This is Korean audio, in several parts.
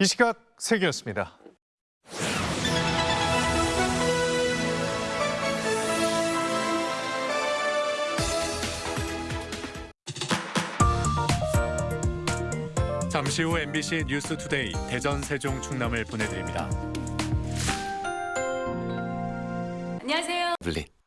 이 시각 세계였습니다. 잠시 후 MBC 뉴스 투데이 대전 세종 충남을 보내드립니다. 안녕하세요. 블리.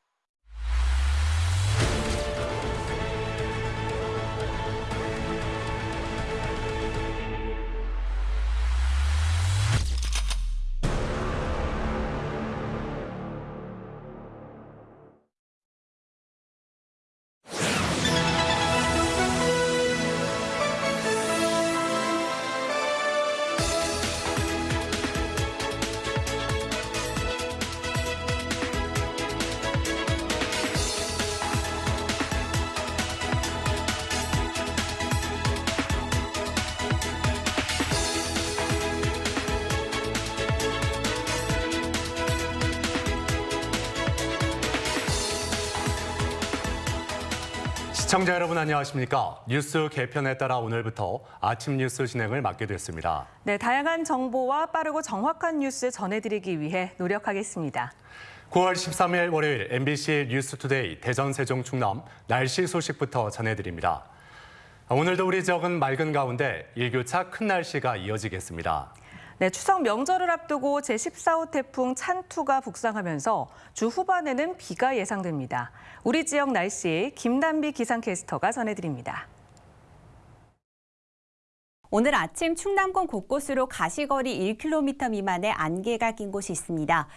시청자 여러분 안녕하십니까? 뉴스 개편에 따라 오늘부터 아침 뉴스 진행을 맡게 됐습니다. 네, 다양한 정보와 빠르고 정확한 뉴스 전해드리기 위해 노력하겠습니다. 9월 13일 월요일 MBC 뉴스투데이 대전 세종 충남 날씨 소식부터 전해드립니다. 오늘도 우리 지역은 맑은 가운데 일교차 큰 날씨가 이어지겠습니다. 네, 추석 명절을 앞두고 제14호 태풍 찬투가 북상하면서 주 후반에는 비가 예상됩니다. 우리 지역 날씨 김단비 기상캐스터가 전해드립니다. 오늘 아침 충남권 곳곳으로 가시거리 1km 미만의 안개가 낀 곳이 있습니다.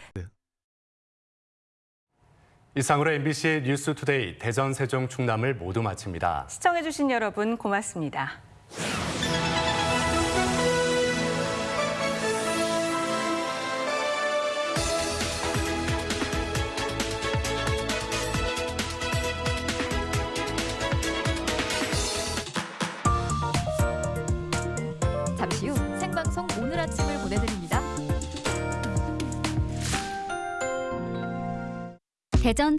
이상으로 MBC 뉴스 투데이 대전 세종 충남을 모두 마칩니다. 시청해주신 여러분 고맙습니다. 대전